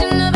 you know